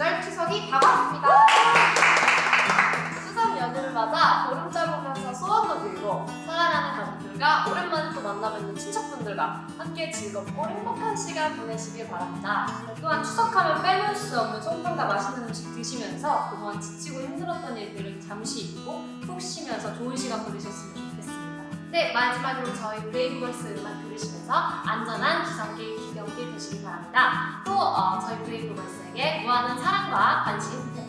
명절 추석이 다가왔습니다. 추석 연휴를 맞아 보름달 보면서 소원도 빌고 사랑하는 가족들과 오랜만에 또 만나뵙는 친척분들과 함께 즐겁고 행복한 시간 보내시길 바랍니다. 또한 추석하면 빼놓을 수 없는 송편과 맛있는 음식 드시면서 그동안 지치고 힘들었던 일들을 잠시 잊고 푹 쉬면서 좋은 시간 보내셨으면 좋겠습니다. 네, 마지막으로 저희 브레이브걸스 음악 들으시면서 안전한 되시기 바랍니다. 또 어, 저희 브레이브걸스에게 무한한 사랑과 관심 브레이브걸스였습니다.